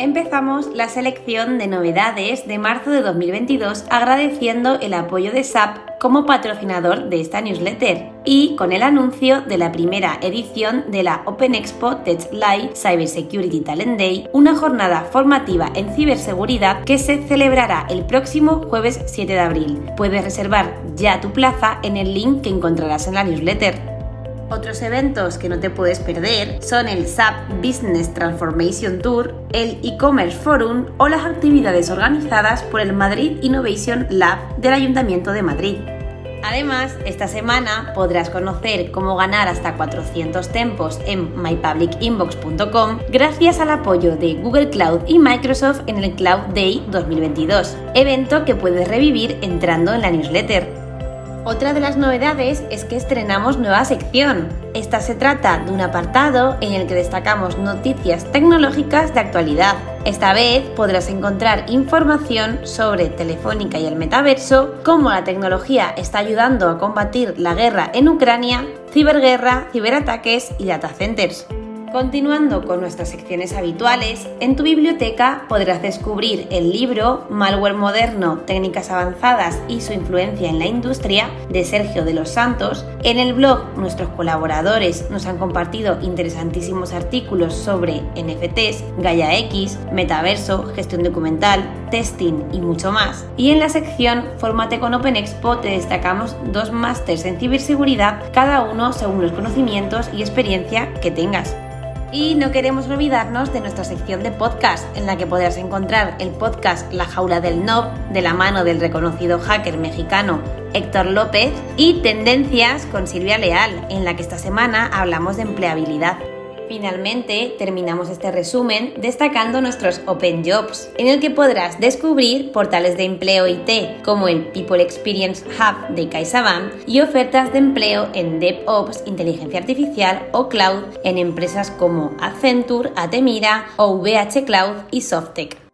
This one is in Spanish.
Empezamos la selección de novedades de marzo de 2022 agradeciendo el apoyo de SAP como patrocinador de esta newsletter y con el anuncio de la primera edición de la Open Expo Tech Live Cybersecurity Talent Day, una jornada formativa en ciberseguridad que se celebrará el próximo jueves 7 de abril. Puedes reservar ya tu plaza en el link que encontrarás en la newsletter. Otros eventos que no te puedes perder son el SAP Business Transformation Tour, el e-commerce forum o las actividades organizadas por el Madrid Innovation Lab del Ayuntamiento de Madrid. Además, esta semana podrás conocer cómo ganar hasta 400 tempos en mypublicinbox.com gracias al apoyo de Google Cloud y Microsoft en el Cloud Day 2022, evento que puedes revivir entrando en la newsletter. Otra de las novedades es que estrenamos nueva sección. Esta se trata de un apartado en el que destacamos noticias tecnológicas de actualidad. Esta vez podrás encontrar información sobre Telefónica y el metaverso, cómo la tecnología está ayudando a combatir la guerra en Ucrania, ciberguerra, ciberataques y data centers. Continuando con nuestras secciones habituales, en tu biblioteca podrás descubrir el libro Malware Moderno, Técnicas Avanzadas y su influencia en la industria de Sergio de los Santos. En el blog nuestros colaboradores nos han compartido interesantísimos artículos sobre NFTs, Gaia X, metaverso, gestión documental, testing y mucho más. Y en la sección Fórmate con Open Expo te destacamos dos másters en ciberseguridad, cada uno según los conocimientos y experiencia que tengas. Y no queremos olvidarnos de nuestra sección de podcast, en la que podrás encontrar el podcast La Jaula del Nob, de la mano del reconocido hacker mexicano Héctor López, y Tendencias con Silvia Leal, en la que esta semana hablamos de empleabilidad. Finalmente, terminamos este resumen destacando nuestros Open Jobs, en el que podrás descubrir portales de empleo IT como el People Experience Hub de CaixaBank y ofertas de empleo en DevOps, inteligencia artificial o cloud en empresas como Accenture, Atemira o VH Cloud y Softec.